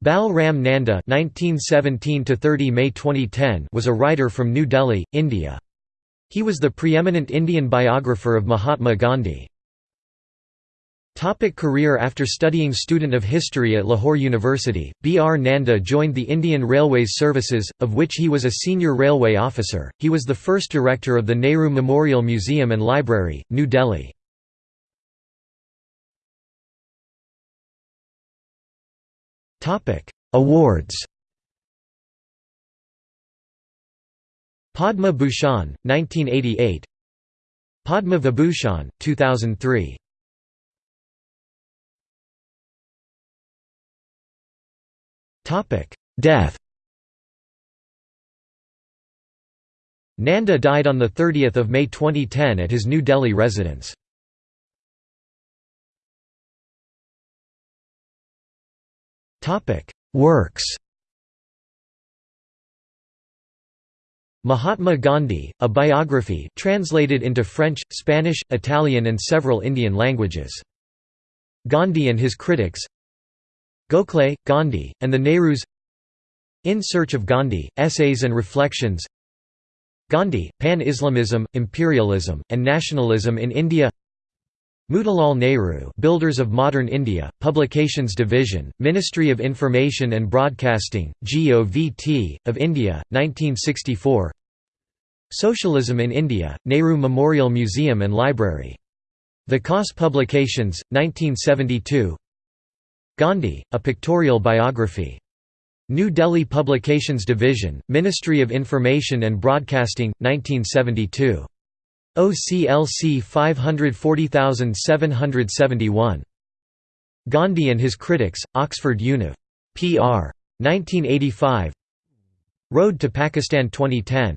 Bal Ram Nanda (1917–30 May 2010) was a writer from New Delhi, India. He was the preeminent Indian biographer of Mahatma Gandhi. Topic career After studying student of history at Lahore University, B. R. Nanda joined the Indian Railways Services, of which he was a senior railway officer. He was the first director of the Nehru Memorial Museum and Library, New Delhi. Awards Padma Bhushan, 1988 Padma Vibhushan, 2003 Death Nanda died on 30 May 2010 at his New Delhi residence. Works Mahatma Gandhi, a biography translated into French, Spanish, Italian and several Indian languages. Gandhi and his critics Gokhale, Gandhi, and the Nehrus In Search of Gandhi, Essays and Reflections Gandhi, Pan-Islamism, Imperialism, and Nationalism in India Motilal Nehru Builders of Modern India, Publications Division, Ministry of Information and Broadcasting, GOVT, of India, 1964 Socialism in India, Nehru Memorial Museum and Library. Vikas Publications, 1972 Gandhi, A Pictorial Biography. New Delhi Publications Division, Ministry of Information and Broadcasting, 1972 OCLC 540771. Gandhi and His Critics, Oxford Univ. Pr. 1985 Road to Pakistan 2010